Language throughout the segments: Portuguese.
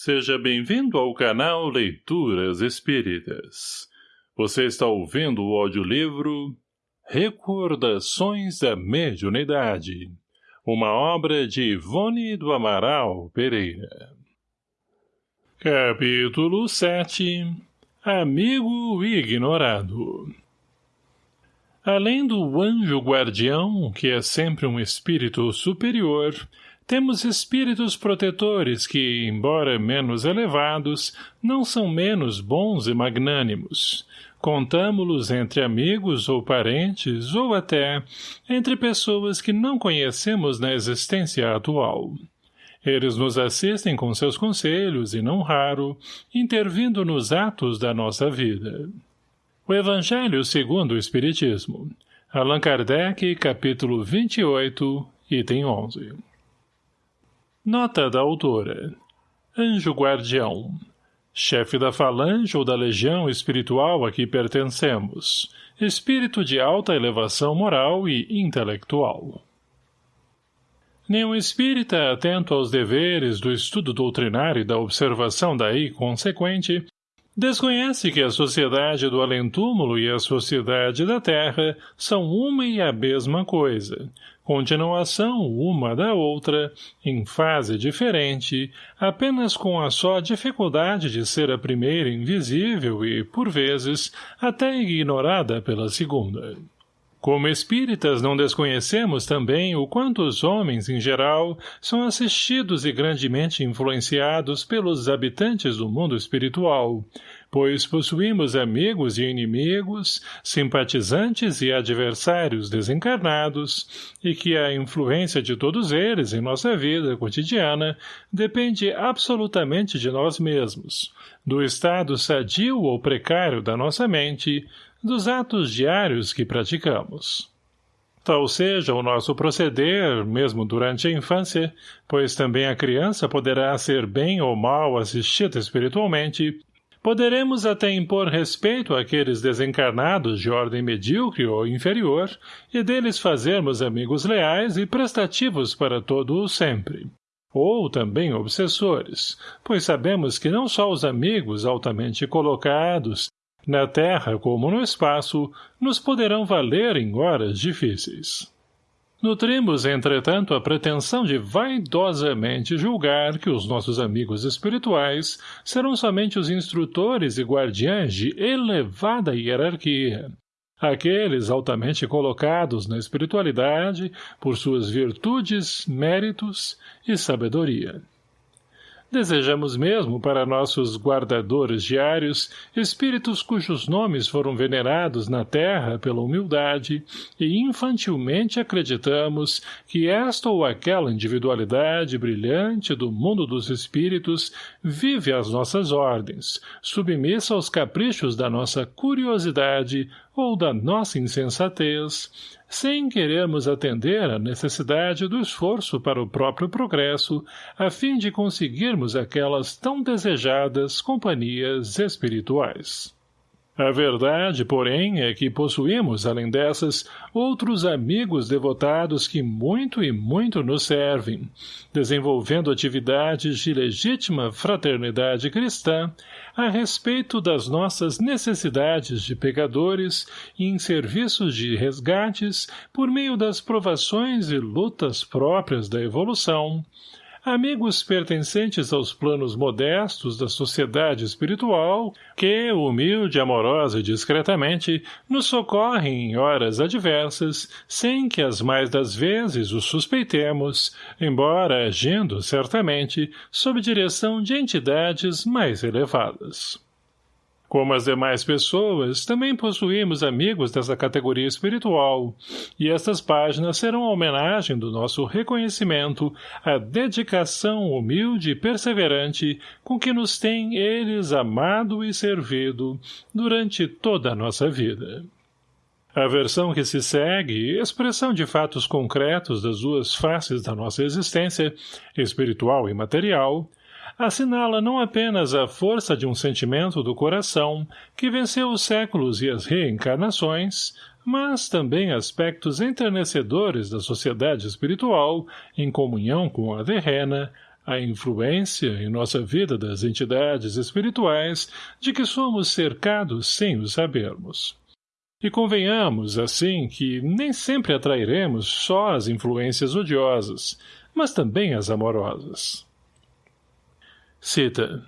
Seja bem-vindo ao canal Leituras Espíritas. Você está ouvindo o audiolivro Recordações da Mediunidade, uma obra de Ivone do Amaral Pereira. Capítulo 7 Amigo Ignorado Além do anjo guardião, que é sempre um espírito superior, temos espíritos protetores que, embora menos elevados, não são menos bons e magnânimos. Contamo-los entre amigos ou parentes, ou até entre pessoas que não conhecemos na existência atual. Eles nos assistem com seus conselhos e, não raro, intervindo nos atos da nossa vida. O Evangelho segundo o Espiritismo. Allan Kardec, capítulo 28, item 11. Nota da autora. Anjo Guardião. Chefe da falange ou da legião espiritual a que pertencemos. Espírito de alta elevação moral e intelectual. Nenhum espírita atento aos deveres do estudo doutrinário e da observação daí consequente Desconhece que a sociedade do além-túmulo e a sociedade da terra são uma e a mesma coisa, continuação uma da outra, em fase diferente, apenas com a só dificuldade de ser a primeira invisível e, por vezes, até ignorada pela segunda. Como espíritas não desconhecemos também o quanto os homens, em geral, são assistidos e grandemente influenciados pelos habitantes do mundo espiritual, pois possuímos amigos e inimigos, simpatizantes e adversários desencarnados, e que a influência de todos eles em nossa vida cotidiana depende absolutamente de nós mesmos, do estado sadio ou precário da nossa mente, dos atos diários que praticamos. Tal seja o nosso proceder, mesmo durante a infância, pois também a criança poderá ser bem ou mal assistida espiritualmente, poderemos até impor respeito àqueles desencarnados de ordem medíocre ou inferior e deles fazermos amigos leais e prestativos para todo o sempre. Ou também obsessores, pois sabemos que não só os amigos altamente colocados, na terra como no espaço, nos poderão valer em horas difíceis. Nutrimos, entretanto, a pretensão de vaidosamente julgar que os nossos amigos espirituais serão somente os instrutores e guardiães de elevada hierarquia, aqueles altamente colocados na espiritualidade por suas virtudes, méritos e sabedoria. Desejamos mesmo para nossos guardadores diários espíritos cujos nomes foram venerados na terra pela humildade e infantilmente acreditamos que esta ou aquela individualidade brilhante do mundo dos espíritos vive às nossas ordens, submissa aos caprichos da nossa curiosidade ou da nossa insensatez, sem querermos atender à necessidade do esforço para o próprio progresso, a fim de conseguirmos aquelas tão desejadas companhias espirituais. A verdade, porém, é que possuímos, além dessas, outros amigos devotados que muito e muito nos servem, desenvolvendo atividades de legítima fraternidade cristã a respeito das nossas necessidades de pecadores e em serviços de resgates por meio das provações e lutas próprias da evolução, amigos pertencentes aos planos modestos da sociedade espiritual, que, humilde, amorosa e discretamente, nos socorrem em horas adversas, sem que as mais das vezes os suspeitemos, embora agindo, certamente, sob direção de entidades mais elevadas. Como as demais pessoas, também possuímos amigos dessa categoria espiritual, e estas páginas serão a homenagem do nosso reconhecimento à dedicação humilde e perseverante com que nos têm eles amado e servido durante toda a nossa vida. A versão que se segue, expressão de fatos concretos das duas faces da nossa existência, espiritual e material, assinala não apenas a força de um sentimento do coração que venceu os séculos e as reencarnações, mas também aspectos enternecedores da sociedade espiritual, em comunhão com a terrena, a influência em nossa vida das entidades espirituais de que somos cercados sem o sabermos. E convenhamos, assim, que nem sempre atrairemos só as influências odiosas, mas também as amorosas. Cita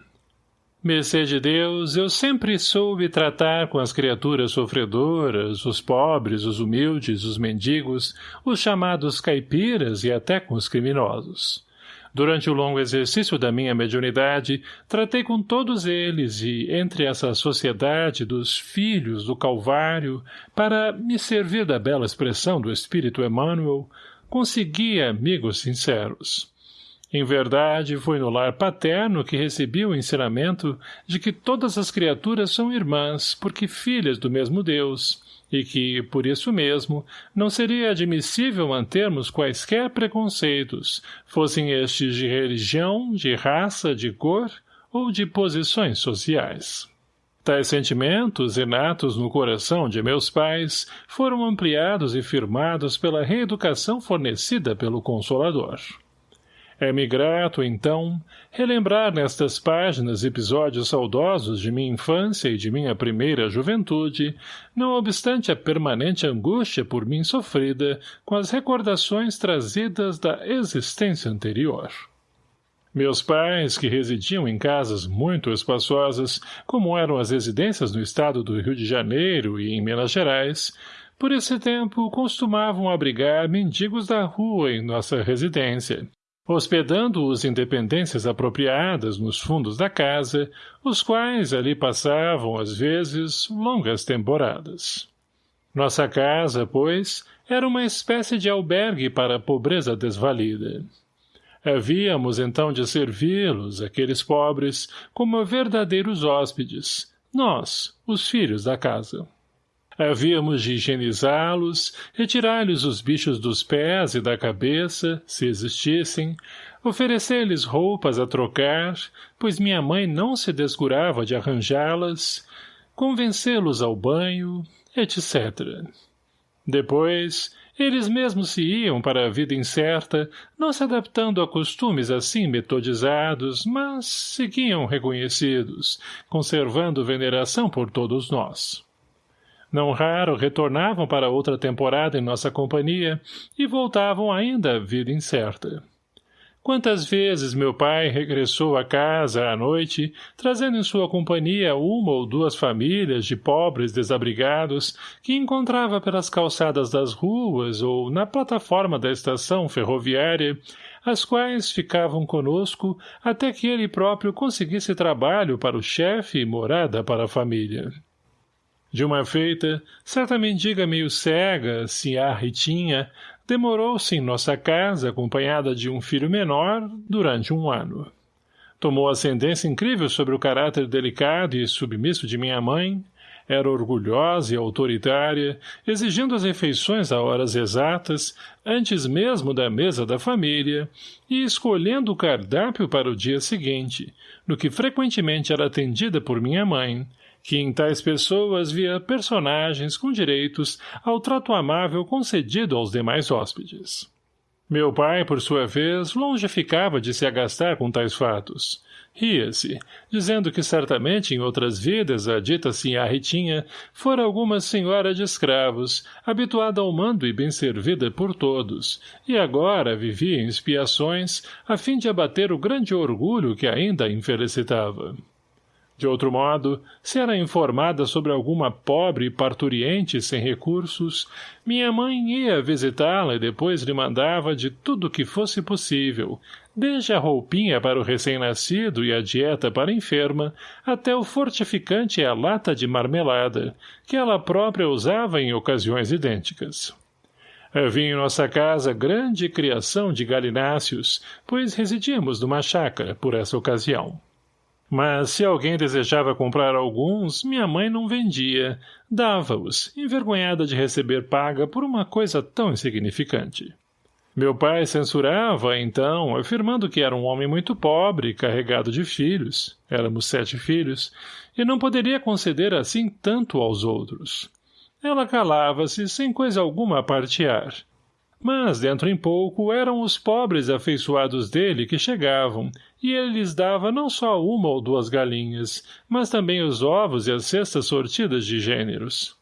Mercê de Deus, eu sempre soube tratar com as criaturas sofredoras, os pobres, os humildes, os mendigos, os chamados caipiras e até com os criminosos. Durante o longo exercício da minha mediunidade, tratei com todos eles e, entre essa sociedade dos filhos do Calvário, para me servir da bela expressão do Espírito Emmanuel, consegui amigos sinceros. Em verdade, foi no lar paterno que recebi o ensinamento de que todas as criaturas são irmãs, porque filhas do mesmo Deus, e que, por isso mesmo, não seria admissível mantermos quaisquer preconceitos, fossem estes de religião, de raça, de cor ou de posições sociais. Tais sentimentos, inatos no coração de meus pais, foram ampliados e firmados pela reeducação fornecida pelo Consolador. É-me grato, então, relembrar nestas páginas episódios saudosos de minha infância e de minha primeira juventude, não obstante a permanente angústia por mim sofrida com as recordações trazidas da existência anterior. Meus pais, que residiam em casas muito espaçosas, como eram as residências no estado do Rio de Janeiro e em Minas Gerais, por esse tempo costumavam abrigar mendigos da rua em nossa residência, hospedando-os em dependências apropriadas nos fundos da casa, os quais ali passavam, às vezes, longas temporadas. Nossa casa, pois, era uma espécie de albergue para a pobreza desvalida. Havíamos então de servi-los, aqueles pobres, como verdadeiros hóspedes, nós, os filhos da casa. Havíamos de higienizá-los, retirar-lhes os bichos dos pés e da cabeça, se existissem, oferecer-lhes roupas a trocar, pois minha mãe não se descurava de arranjá-las, convencê-los ao banho, etc. Depois, eles mesmos se iam para a vida incerta, não se adaptando a costumes assim metodizados, mas seguiam reconhecidos, conservando veneração por todos nós. Não raro retornavam para outra temporada em nossa companhia e voltavam ainda à vida incerta. Quantas vezes meu pai regressou à casa à noite, trazendo em sua companhia uma ou duas famílias de pobres desabrigados que encontrava pelas calçadas das ruas ou na plataforma da estação ferroviária, as quais ficavam conosco até que ele próprio conseguisse trabalho para o chefe e morada para a família. De uma feita, certa mendiga meio cega, se há Ritinha, demorou-se em nossa casa, acompanhada de um filho menor, durante um ano. Tomou ascendência incrível sobre o caráter delicado e submisso de minha mãe, era orgulhosa e autoritária, exigindo as refeições a horas exatas, antes mesmo da mesa da família, e escolhendo o cardápio para o dia seguinte, no que frequentemente era atendida por minha mãe, que em tais pessoas via personagens com direitos ao trato amável concedido aos demais hóspedes. Meu pai, por sua vez, longe ficava de se agastar com tais fatos. Ria-se, dizendo que certamente em outras vidas a dita sinhá Ritinha fora alguma senhora de escravos, habituada ao mando e bem servida por todos, e agora vivia em expiações a fim de abater o grande orgulho que ainda a infelicitava. De outro modo, se era informada sobre alguma pobre parturiente sem recursos, minha mãe ia visitá-la e depois lhe mandava de tudo que fosse possível, desde a roupinha para o recém-nascido e a dieta para a enferma, até o fortificante e a lata de marmelada, que ela própria usava em ocasiões idênticas. Havia em nossa casa grande criação de galináceos, pois residíamos numa chácara por essa ocasião. Mas se alguém desejava comprar alguns, minha mãe não vendia, dava-os, envergonhada de receber paga por uma coisa tão insignificante. Meu pai censurava, então, afirmando que era um homem muito pobre, carregado de filhos, éramos sete filhos, e não poderia conceder assim tanto aos outros. Ela calava-se, sem coisa alguma a partear. Mas, dentro em pouco, eram os pobres afeiçoados dele que chegavam, e ele lhes dava não só uma ou duas galinhas, mas também os ovos e as cestas sortidas de gêneros.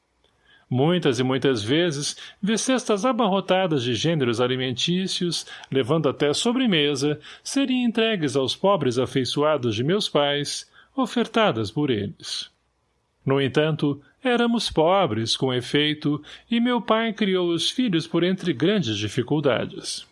Muitas e muitas vezes, vi cestas abarrotadas de gêneros alimentícios, levando até sobremesa, seriam entregues aos pobres afeiçoados de meus pais, ofertadas por eles. No entanto, éramos pobres, com efeito, e meu pai criou os filhos por entre grandes dificuldades.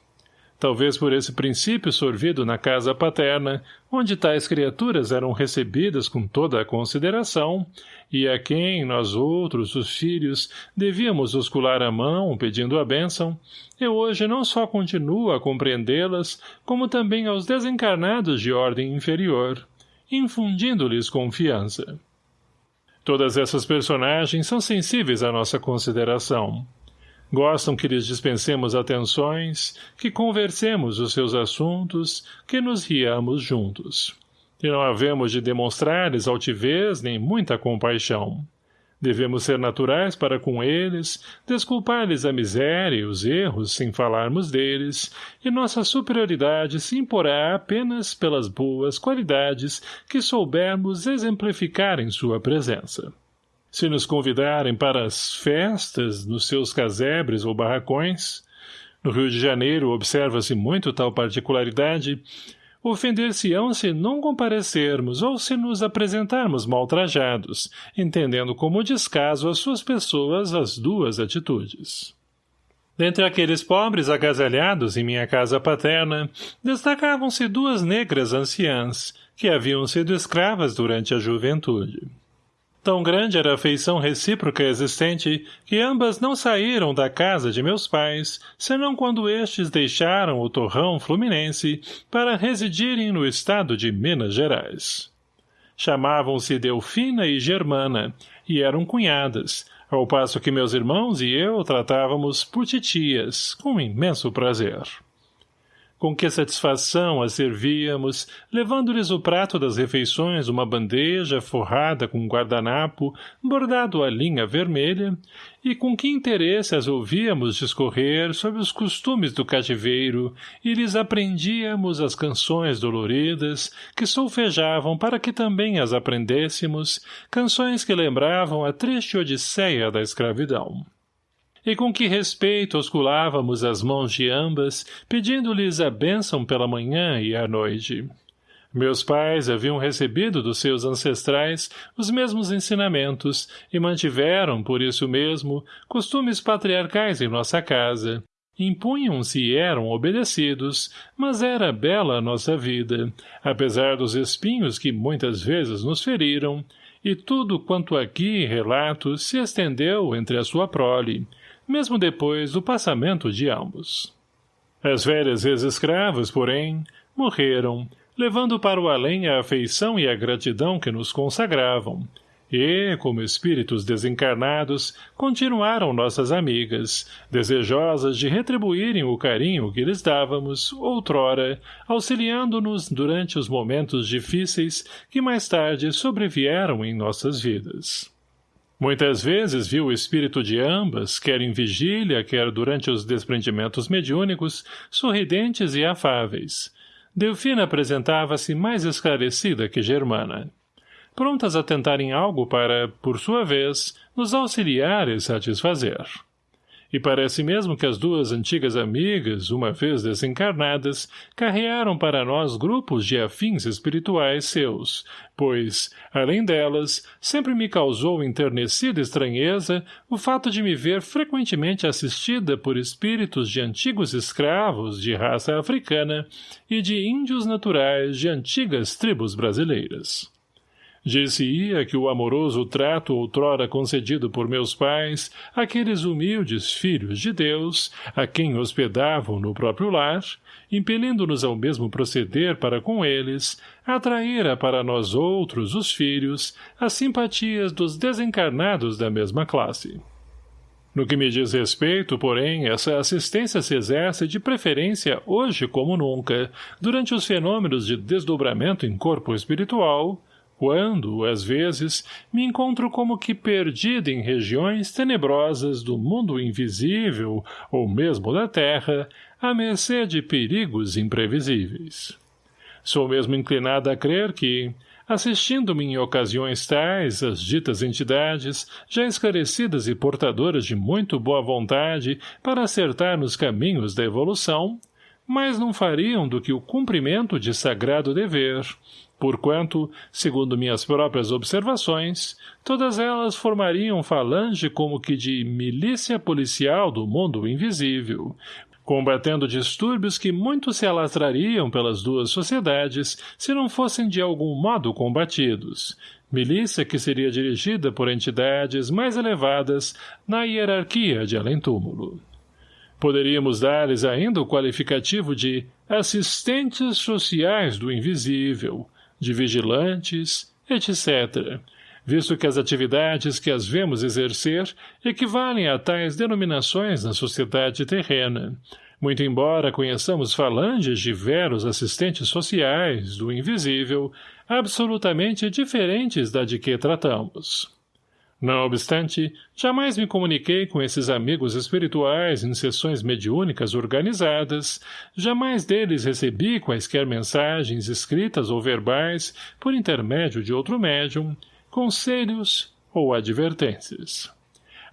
Talvez por esse princípio sorvido na casa paterna, onde tais criaturas eram recebidas com toda a consideração, e a quem nós outros, os filhos, devíamos oscular a mão pedindo a bênção, eu hoje não só continuo a compreendê-las, como também aos desencarnados de ordem inferior, infundindo-lhes confiança. Todas essas personagens são sensíveis à nossa consideração. Gostam que lhes dispensemos atenções, que conversemos os seus assuntos, que nos riamos juntos. E não havemos de demonstrar-lhes altivez nem muita compaixão. Devemos ser naturais para com eles, desculpar-lhes a miséria e os erros sem falarmos deles, e nossa superioridade se imporá apenas pelas boas qualidades que soubermos exemplificar em sua presença. Se nos convidarem para as festas nos seus casebres ou barracões, no Rio de Janeiro observa-se muito tal particularidade, ofender-se-ão se não comparecermos ou se nos apresentarmos mal trajados, entendendo como descaso as suas pessoas as duas atitudes. Dentre aqueles pobres agasalhados em minha casa paterna, destacavam-se duas negras anciãs, que haviam sido escravas durante a juventude. Tão grande era a afeição recíproca existente que ambas não saíram da casa de meus pais, senão quando estes deixaram o torrão fluminense para residirem no estado de Minas Gerais. Chamavam-se Delfina e Germana, e eram cunhadas, ao passo que meus irmãos e eu tratávamos por titias, com imenso prazer com que satisfação as servíamos, levando-lhes o prato das refeições uma bandeja forrada com um guardanapo, bordado a linha vermelha, e com que interesse as ouvíamos discorrer sobre os costumes do cativeiro e lhes aprendíamos as canções doloridas que solfejavam para que também as aprendêssemos, canções que lembravam a triste odisseia da escravidão e com que respeito osculávamos as mãos de ambas, pedindo-lhes a bênção pela manhã e à noite. Meus pais haviam recebido dos seus ancestrais os mesmos ensinamentos e mantiveram, por isso mesmo, costumes patriarcais em nossa casa. Impunham-se e eram obedecidos, mas era bela a nossa vida, apesar dos espinhos que muitas vezes nos feriram, e tudo quanto aqui relato se estendeu entre a sua prole, mesmo depois do passamento de ambos. As velhas ex-escravas, porém, morreram, levando para o além a afeição e a gratidão que nos consagravam, e, como espíritos desencarnados, continuaram nossas amigas, desejosas de retribuírem o carinho que lhes dávamos, outrora, auxiliando-nos durante os momentos difíceis que mais tarde sobrevieram em nossas vidas. Muitas vezes viu o espírito de ambas, quer em vigília, quer durante os desprendimentos mediúnicos, sorridentes e afáveis. Delfina apresentava-se mais esclarecida que Germana. Prontas a tentarem algo para, por sua vez, nos auxiliar e satisfazer e parece mesmo que as duas antigas amigas, uma vez desencarnadas, carrearam para nós grupos de afins espirituais seus, pois, além delas, sempre me causou enternecida estranheza o fato de me ver frequentemente assistida por espíritos de antigos escravos de raça africana e de índios naturais de antigas tribos brasileiras. Disse-ia que o amoroso trato outrora concedido por meus pais, àqueles humildes filhos de Deus, a quem hospedavam no próprio lar, impelindo-nos ao mesmo proceder para com eles, atraíra para nós outros, os filhos, as simpatias dos desencarnados da mesma classe. No que me diz respeito, porém, essa assistência se exerce de preferência hoje como nunca, durante os fenômenos de desdobramento em corpo espiritual, quando, às vezes, me encontro como que perdida em regiões tenebrosas do mundo invisível, ou mesmo da terra, à mercê de perigos imprevisíveis. Sou mesmo inclinada a crer que, assistindo-me em ocasiões tais as ditas entidades, já esclarecidas e portadoras de muito boa vontade para acertar nos caminhos da evolução, mas não fariam do que o cumprimento de sagrado dever, porquanto, segundo minhas próprias observações, todas elas formariam falange como que de milícia policial do mundo invisível, combatendo distúrbios que muito se alastrariam pelas duas sociedades se não fossem de algum modo combatidos, milícia que seria dirigida por entidades mais elevadas na hierarquia de além-túmulo. Poderíamos dar-lhes ainda o qualificativo de assistentes sociais do invisível, de vigilantes, etc., visto que as atividades que as vemos exercer equivalem a tais denominações na sociedade terrena, muito embora conheçamos falanges de veros assistentes sociais do invisível, absolutamente diferentes da de que tratamos. Não obstante, jamais me comuniquei com esses amigos espirituais em sessões mediúnicas organizadas, jamais deles recebi quaisquer mensagens escritas ou verbais por intermédio de outro médium, conselhos ou advertências.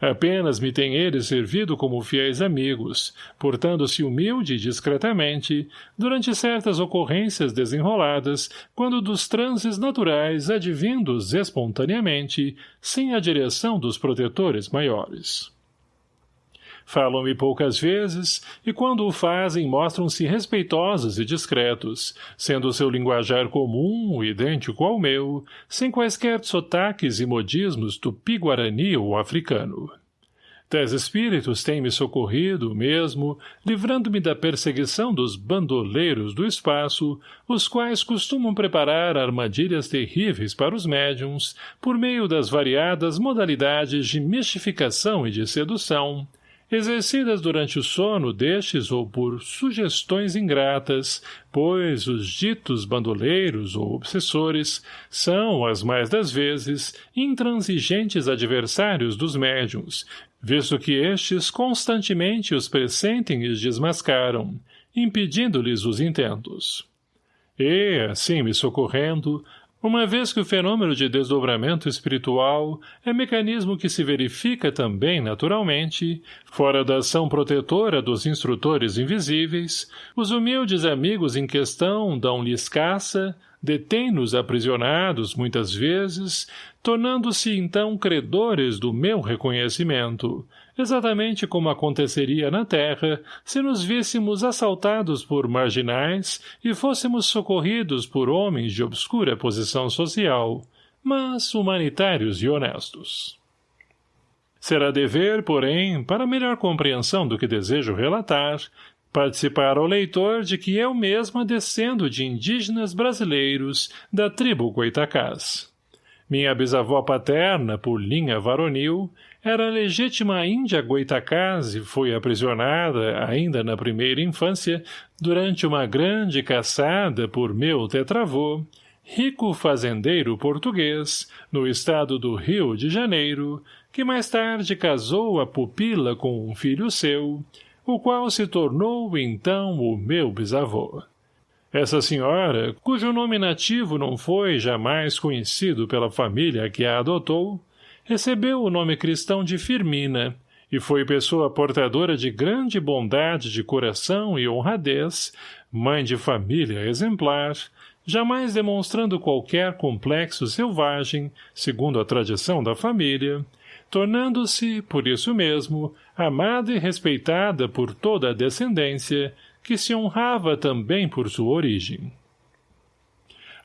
Apenas me têm eles servido como fiéis amigos, portando-se humilde e discretamente, durante certas ocorrências desenroladas, quando dos transes naturais advindos espontaneamente, sem a direção dos protetores maiores. Falam-me poucas vezes, e quando o fazem mostram-se respeitosos e discretos, sendo o seu linguajar comum, idêntico ao meu, sem quaisquer sotaques e modismos tupi-guarani ou africano. Tais espíritos têm me socorrido, mesmo, livrando-me da perseguição dos bandoleiros do espaço, os quais costumam preparar armadilhas terríveis para os médiums, por meio das variadas modalidades de mistificação e de sedução, exercidas durante o sono destes ou por sugestões ingratas, pois os ditos bandoleiros ou obsessores são, as mais das vezes, intransigentes adversários dos médiums, visto que estes constantemente os pressentem e os desmascaram, impedindo-lhes os intentos. E, assim me socorrendo, uma vez que o fenômeno de desdobramento espiritual é mecanismo que se verifica também naturalmente, fora da ação protetora dos instrutores invisíveis, os humildes amigos em questão dão-lhes caça, detêm-nos aprisionados muitas vezes, tornando-se então credores do meu reconhecimento, exatamente como aconteceria na Terra se nos víssemos assaltados por marginais e fôssemos socorridos por homens de obscura posição social, mas humanitários e honestos. Será dever, porém, para melhor compreensão do que desejo relatar, participar ao leitor de que eu mesma descendo de indígenas brasileiros da tribo Goitacás. Minha bisavó paterna, por linha varonil, era legítima índia Goitacás e foi aprisionada, ainda na primeira infância, durante uma grande caçada por meu tetravô, rico fazendeiro português, no estado do Rio de Janeiro, que mais tarde casou a pupila com um filho seu, o qual se tornou, então, o meu bisavô. Essa senhora, cujo nome nativo não foi jamais conhecido pela família que a adotou, recebeu o nome cristão de Firmina e foi pessoa portadora de grande bondade de coração e honradez, mãe de família exemplar, jamais demonstrando qualquer complexo selvagem, segundo a tradição da família, tornando-se, por isso mesmo, amada e respeitada por toda a descendência, que se honrava também por sua origem.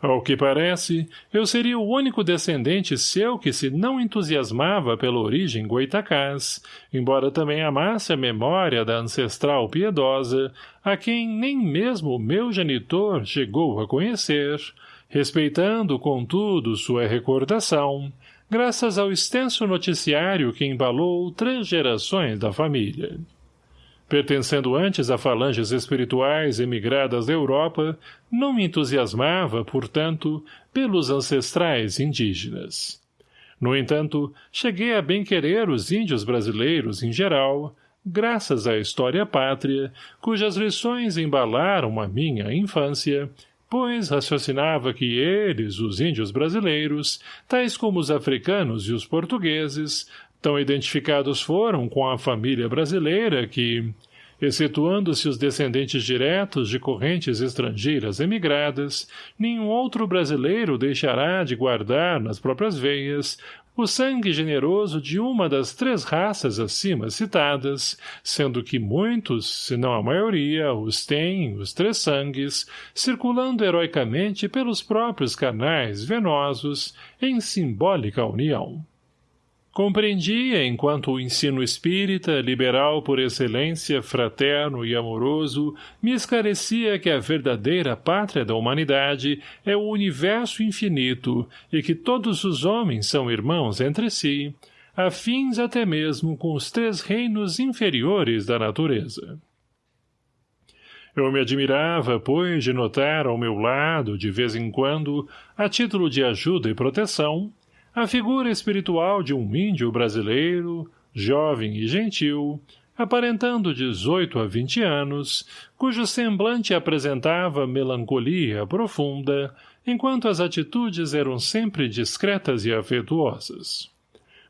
Ao que parece, eu seria o único descendente seu que se não entusiasmava pela origem goitacás, embora também amasse a memória da ancestral piedosa, a quem nem mesmo o meu genitor chegou a conhecer, respeitando, contudo, sua recordação, graças ao extenso noticiário que embalou três gerações da família. Pertencendo antes a falanges espirituais emigradas da Europa, não me entusiasmava, portanto, pelos ancestrais indígenas. No entanto, cheguei a bem querer os índios brasileiros em geral, graças à história pátria, cujas lições embalaram a minha infância, pois raciocinava que eles, os índios brasileiros, tais como os africanos e os portugueses, tão identificados foram com a família brasileira que, excetuando-se os descendentes diretos de correntes estrangeiras emigradas, nenhum outro brasileiro deixará de guardar nas próprias veias o sangue generoso de uma das três raças acima citadas, sendo que muitos, se não a maioria, os têm, os três sangues, circulando heroicamente pelos próprios canais venosos, em simbólica união. Compreendia, enquanto o ensino espírita, liberal por excelência, fraterno e amoroso, me esclarecia que a verdadeira pátria da humanidade é o universo infinito e que todos os homens são irmãos entre si, afins até mesmo com os três reinos inferiores da natureza. Eu me admirava, pois, de notar ao meu lado, de vez em quando, a título de ajuda e proteção, a figura espiritual de um índio brasileiro, jovem e gentil, aparentando dezoito a vinte anos, cujo semblante apresentava melancolia profunda, enquanto as atitudes eram sempre discretas e afetuosas.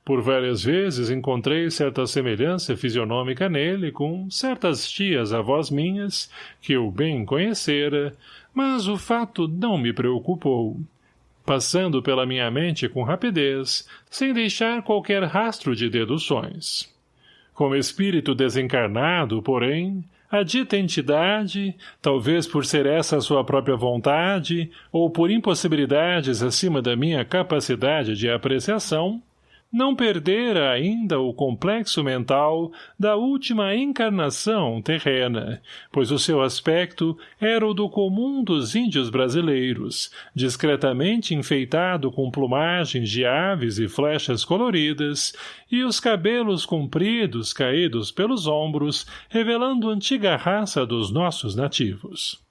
Por várias vezes encontrei certa semelhança fisionômica nele com certas tias avós minhas, que eu bem conhecera, mas o fato não me preocupou passando pela minha mente com rapidez, sem deixar qualquer rastro de deduções. Como espírito desencarnado, porém, a dita entidade, talvez por ser essa sua própria vontade, ou por impossibilidades acima da minha capacidade de apreciação, não perdera ainda o complexo mental da última encarnação terrena, pois o seu aspecto era o do comum dos índios brasileiros, discretamente enfeitado com plumagens de aves e flechas coloridas, e os cabelos compridos caídos pelos ombros, revelando antiga raça dos nossos nativos.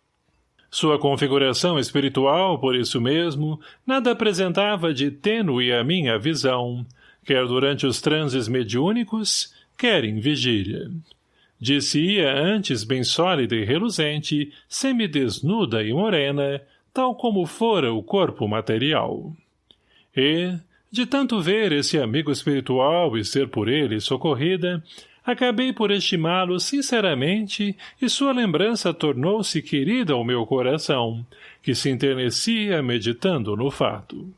Sua configuração espiritual, por isso mesmo, nada apresentava de tênue à minha visão, quer durante os transes mediúnicos, quer em vigília. Disse-ia antes bem sólida e reluzente, semidesnuda e morena, tal como fora o corpo material. E, de tanto ver esse amigo espiritual e ser por ele socorrida, acabei por estimá-lo sinceramente e sua lembrança tornou-se querida ao meu coração, que se enternecia meditando no fato.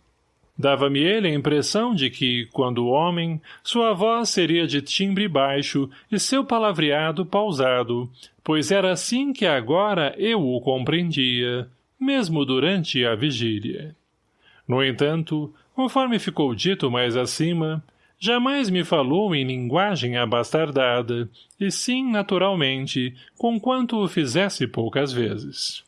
Dava-me ele a impressão de que, quando homem, sua voz seria de timbre baixo e seu palavreado pausado, pois era assim que agora eu o compreendia, mesmo durante a vigília. No entanto, conforme ficou dito mais acima, jamais me falou em linguagem abastardada, e sim, naturalmente, conquanto o fizesse poucas vezes.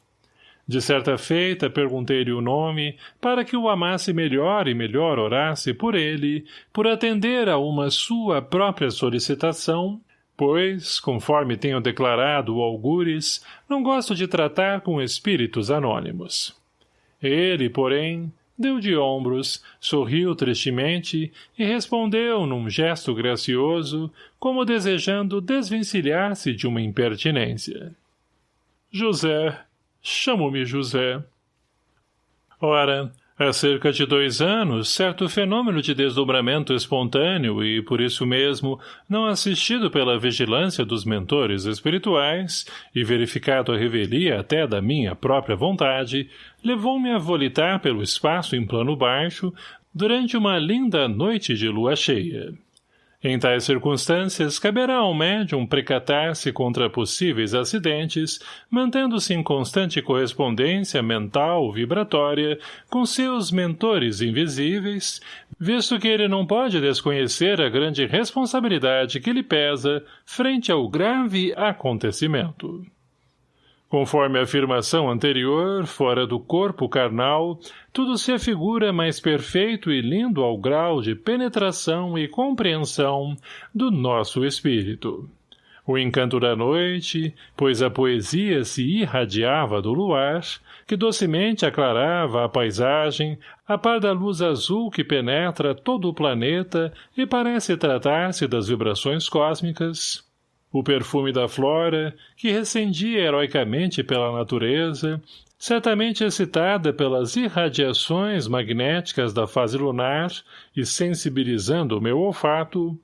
De certa feita, perguntei-lhe o nome, para que o amasse melhor e melhor orasse por ele, por atender a uma sua própria solicitação, pois, conforme tenho declarado o Algures, não gosto de tratar com espíritos anônimos. Ele, porém, deu de ombros, sorriu tristemente e respondeu num gesto gracioso, como desejando desvencilhar-se de uma impertinência. José, Chamo-me José. Ora, há cerca de dois anos, certo fenômeno de desdobramento espontâneo e, por isso mesmo, não assistido pela vigilância dos mentores espirituais e verificado a revelia até da minha própria vontade, levou-me a volitar pelo espaço em plano baixo durante uma linda noite de lua cheia. Em tais circunstâncias, caberá ao médium precatar-se contra possíveis acidentes, mantendo-se em constante correspondência mental vibratória com seus mentores invisíveis, visto que ele não pode desconhecer a grande responsabilidade que lhe pesa frente ao grave acontecimento. Conforme a afirmação anterior, fora do corpo carnal, tudo se afigura mais perfeito e lindo ao grau de penetração e compreensão do nosso espírito. O encanto da noite, pois a poesia se irradiava do luar, que docemente aclarava a paisagem, a par da luz azul que penetra todo o planeta e parece tratar-se das vibrações cósmicas. O perfume da flora, que recendia heroicamente pela natureza, certamente excitada pelas irradiações magnéticas da fase lunar e sensibilizando o meu olfato,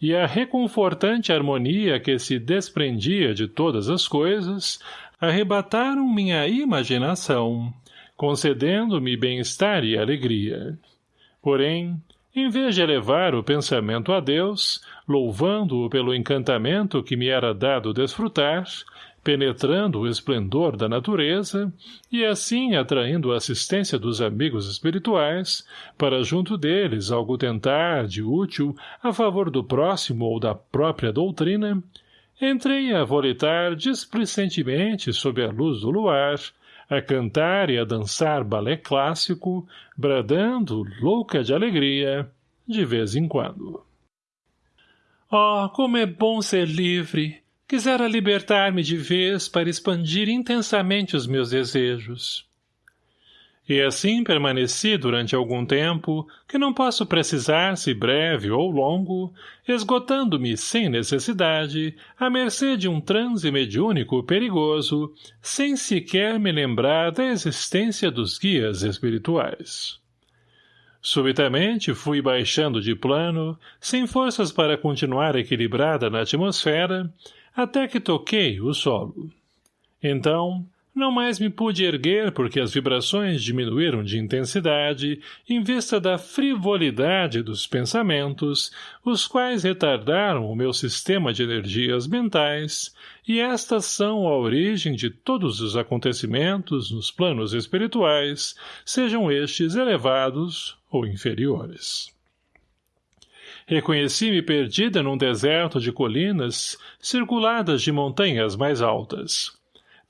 e a reconfortante harmonia que se desprendia de todas as coisas, arrebataram minha imaginação, concedendo-me bem-estar e alegria. Porém, em vez de elevar o pensamento a Deus, louvando-o pelo encantamento que me era dado desfrutar, penetrando o esplendor da natureza e assim atraindo a assistência dos amigos espirituais, para junto deles algo tentar de útil a favor do próximo ou da própria doutrina, entrei a volitar displicentemente sob a luz do luar, a cantar e a dançar balé clássico, bradando, louca de alegria, de vez em quando. Oh, como é bom ser livre! Quisera libertar-me de vez para expandir intensamente os meus desejos. E assim permaneci durante algum tempo, que não posso precisar se breve ou longo, esgotando-me sem necessidade, à mercê de um transe mediúnico perigoso, sem sequer me lembrar da existência dos guias espirituais. Subitamente fui baixando de plano, sem forças para continuar equilibrada na atmosfera, até que toquei o solo. Então, não mais me pude erguer porque as vibrações diminuíram de intensidade em vista da frivolidade dos pensamentos, os quais retardaram o meu sistema de energias mentais, e estas são a origem de todos os acontecimentos nos planos espirituais, sejam estes elevados ou inferiores. Reconheci-me perdida num deserto de colinas, circuladas de montanhas mais altas.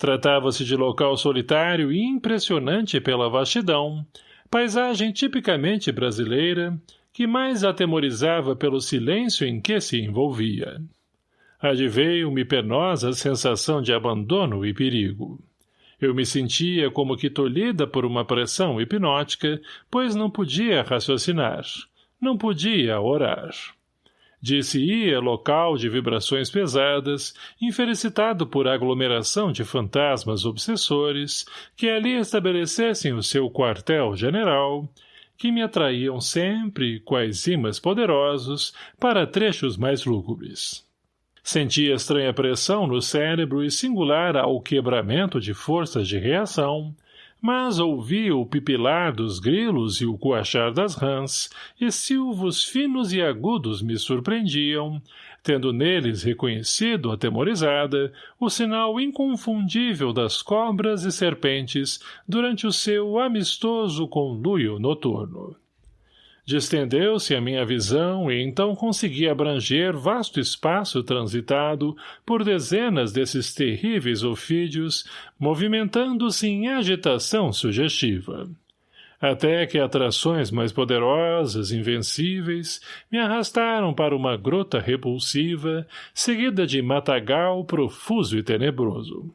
Tratava-se de local solitário e impressionante pela vastidão, paisagem tipicamente brasileira, que mais atemorizava pelo silêncio em que se envolvia. Adveio-me penosa sensação de abandono e perigo. Eu me sentia como que tolhida por uma pressão hipnótica, pois não podia raciocinar não podia orar. Disse-ia local de vibrações pesadas, infelicitado por aglomeração de fantasmas obsessores que ali estabelecessem o seu quartel-general, que me atraíam sempre, quais imãs poderosos, para trechos mais lúgubres. Sentia estranha pressão no cérebro e singular ao quebramento de forças de reação, mas ouvia o pipilar dos grilos e o coachar das rãs, e silvos finos e agudos me surpreendiam, tendo neles reconhecido, atemorizada, o sinal inconfundível das cobras e serpentes durante o seu amistoso conluio noturno. Distendeu-se a minha visão e então consegui abranger vasto espaço transitado por dezenas desses terríveis ofídios, movimentando-se em agitação sugestiva. Até que atrações mais poderosas, invencíveis, me arrastaram para uma grota repulsiva, seguida de matagal profuso e tenebroso.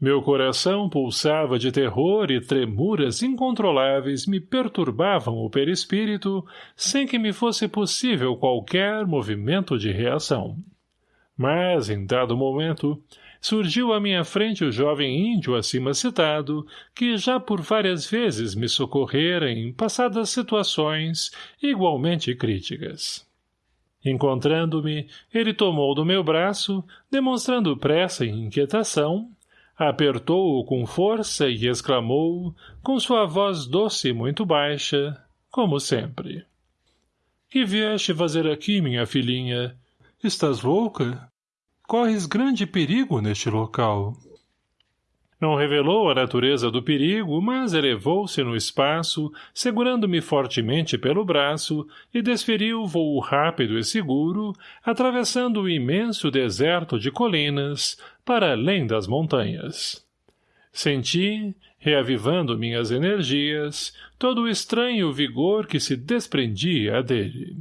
Meu coração pulsava de terror e tremuras incontroláveis me perturbavam o perispírito sem que me fosse possível qualquer movimento de reação. Mas, em dado momento, surgiu à minha frente o jovem índio acima citado, que já por várias vezes me socorrera em passadas situações igualmente críticas. Encontrando-me, ele tomou do meu braço, demonstrando pressa e inquietação, Apertou-o com força e exclamou, com sua voz doce e muito baixa, como sempre. — Que vieste fazer aqui, minha filhinha? Estás louca? Corres grande perigo neste local. — não revelou a natureza do perigo, mas elevou-se no espaço, segurando-me fortemente pelo braço, e desferiu voo rápido e seguro, atravessando o imenso deserto de colinas, para além das montanhas. Senti, reavivando minhas energias, todo o estranho vigor que se desprendia dele.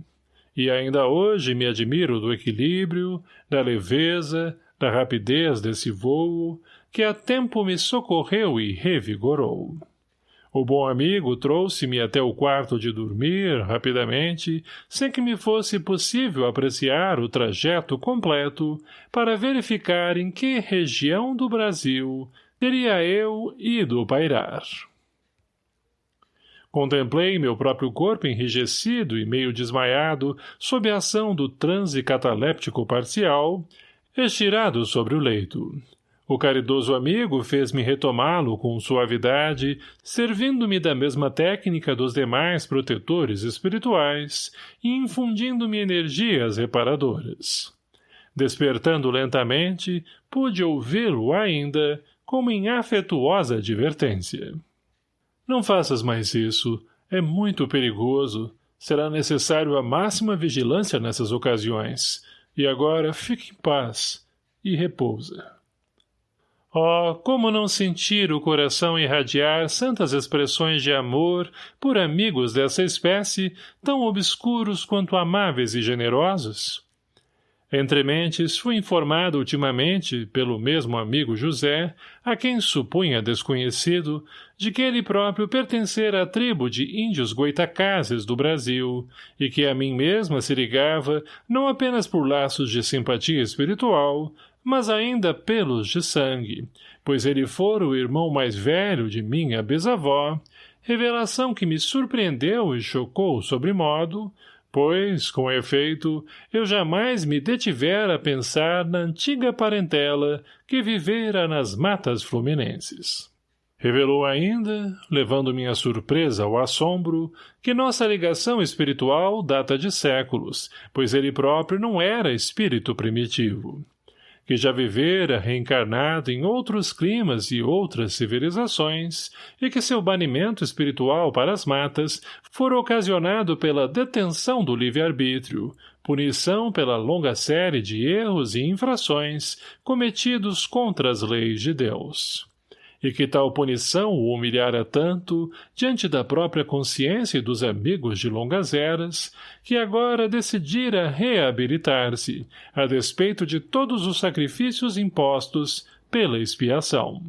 E ainda hoje me admiro do equilíbrio, da leveza, da rapidez desse voo, que a tempo me socorreu e revigorou. O bom amigo trouxe-me até o quarto de dormir, rapidamente, sem que me fosse possível apreciar o trajeto completo, para verificar em que região do Brasil teria eu ido pairar. Contemplei meu próprio corpo enrijecido e meio desmaiado sob a ação do transe cataléptico parcial, estirado sobre o leito. O caridoso amigo fez-me retomá-lo com suavidade, servindo-me da mesma técnica dos demais protetores espirituais e infundindo-me energias reparadoras. Despertando lentamente, pude ouvi-lo ainda, como em afetuosa advertência. Não faças mais isso. É muito perigoso. Será necessário a máxima vigilância nessas ocasiões. E agora fique em paz e repousa. Oh, como não sentir o coração irradiar santas expressões de amor por amigos dessa espécie, tão obscuros quanto amáveis e generosos? Entre mentes, fui informado ultimamente, pelo mesmo amigo José, a quem supunha desconhecido, de que ele próprio pertencera à tribo de índios goitacazes do Brasil, e que a mim mesma se ligava, não apenas por laços de simpatia espiritual, mas ainda pelos de sangue, pois ele fora o irmão mais velho de minha bisavó, revelação que me surpreendeu e chocou sobremodo, pois, com efeito, eu jamais me detivera a pensar na antiga parentela que vivera nas matas fluminenses. Revelou ainda, levando minha surpresa ao assombro, que nossa ligação espiritual data de séculos, pois ele próprio não era espírito primitivo que já vivera reencarnado em outros climas e outras civilizações, e que seu banimento espiritual para as matas fora ocasionado pela detenção do livre-arbítrio, punição pela longa série de erros e infrações cometidos contra as leis de Deus e que tal punição o humilhara tanto, diante da própria consciência e dos amigos de longas eras, que agora decidira reabilitar-se, a despeito de todos os sacrifícios impostos pela expiação.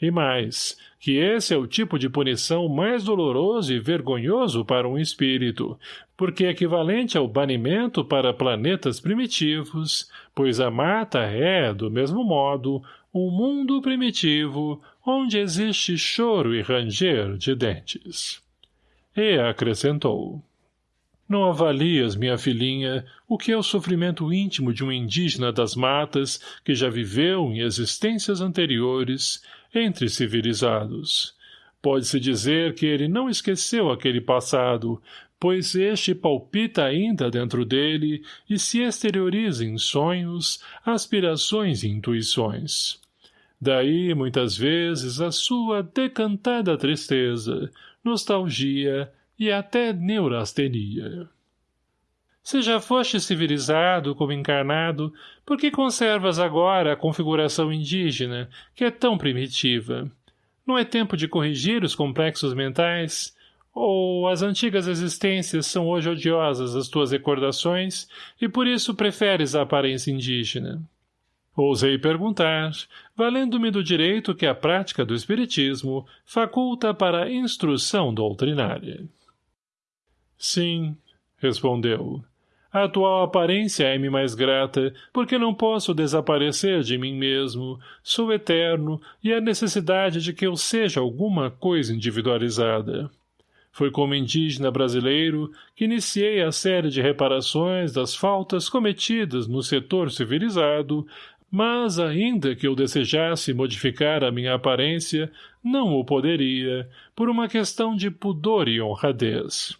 E mais, que esse é o tipo de punição mais doloroso e vergonhoso para um espírito, porque é equivalente ao banimento para planetas primitivos, pois a mata é, do mesmo modo, um mundo primitivo onde existe choro e ranger de dentes. E acrescentou. Não avalias, minha filhinha, o que é o sofrimento íntimo de um indígena das matas que já viveu em existências anteriores entre civilizados. Pode-se dizer que ele não esqueceu aquele passado, pois este palpita ainda dentro dele e se exterioriza em sonhos, aspirações e intuições. Daí, muitas vezes, a sua decantada tristeza, nostalgia e até neurastenia. Se já foste civilizado como encarnado, por que conservas agora a configuração indígena, que é tão primitiva? Não é tempo de corrigir os complexos mentais? Ou as antigas existências são hoje odiosas às tuas recordações e por isso preferes a aparência indígena? Ousei perguntar, valendo-me do direito que a prática do espiritismo faculta para a instrução doutrinária. Sim, respondeu. A atual aparência é-me mais grata, porque não posso desaparecer de mim mesmo, sou eterno e há necessidade de que eu seja alguma coisa individualizada. Foi como indígena brasileiro que iniciei a série de reparações das faltas cometidas no setor civilizado mas, ainda que eu desejasse modificar a minha aparência, não o poderia, por uma questão de pudor e honradez.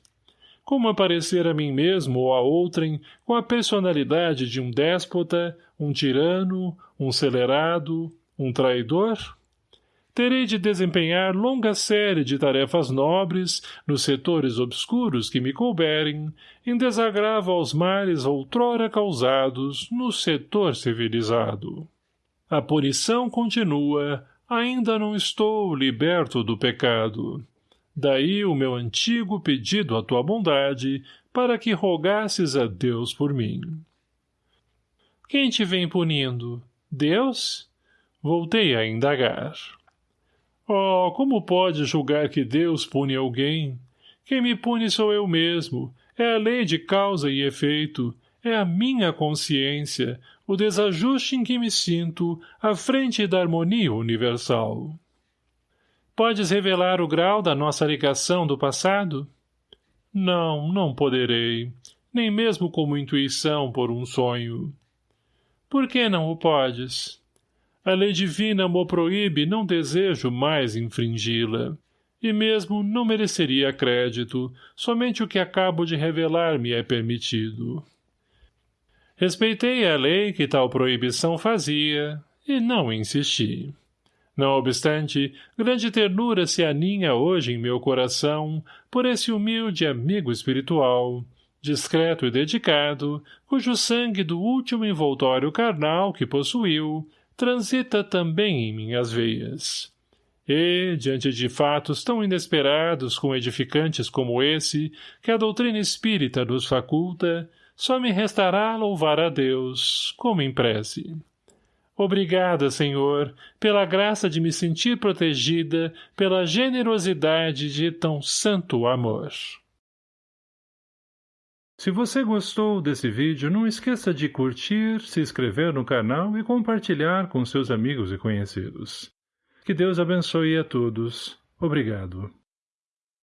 Como aparecer a mim mesmo ou a outrem com a personalidade de um déspota, um tirano, um celerado, um traidor? Terei de desempenhar longa série de tarefas nobres nos setores obscuros que me couberem, em desagravo aos males outrora causados no setor civilizado. A punição continua, ainda não estou liberto do pecado. Daí o meu antigo pedido à tua bondade, para que rogasses a Deus por mim. Quem te vem punindo? Deus? Voltei a indagar. Oh, como pode julgar que Deus pune alguém? Quem me pune sou eu mesmo. É a lei de causa e efeito. É a minha consciência, o desajuste em que me sinto à frente da harmonia universal. Podes revelar o grau da nossa ligação do passado? Não, não poderei, nem mesmo como intuição por um sonho. Por que não o podes? A lei divina mo proíbe não desejo mais infringi-la. E mesmo não mereceria crédito, somente o que acabo de revelar me é permitido. Respeitei a lei que tal proibição fazia, e não insisti. Não obstante, grande ternura se aninha hoje em meu coração por esse humilde amigo espiritual, discreto e dedicado, cujo sangue do último envoltório carnal que possuiu transita também em minhas veias. E, diante de fatos tão inesperados como edificantes como esse, que a doutrina espírita nos faculta, só me restará louvar a Deus, como em prece. Obrigada, Senhor, pela graça de me sentir protegida pela generosidade de tão santo amor. Se você gostou desse vídeo, não esqueça de curtir, se inscrever no canal e compartilhar com seus amigos e conhecidos. Que Deus abençoe a todos. Obrigado.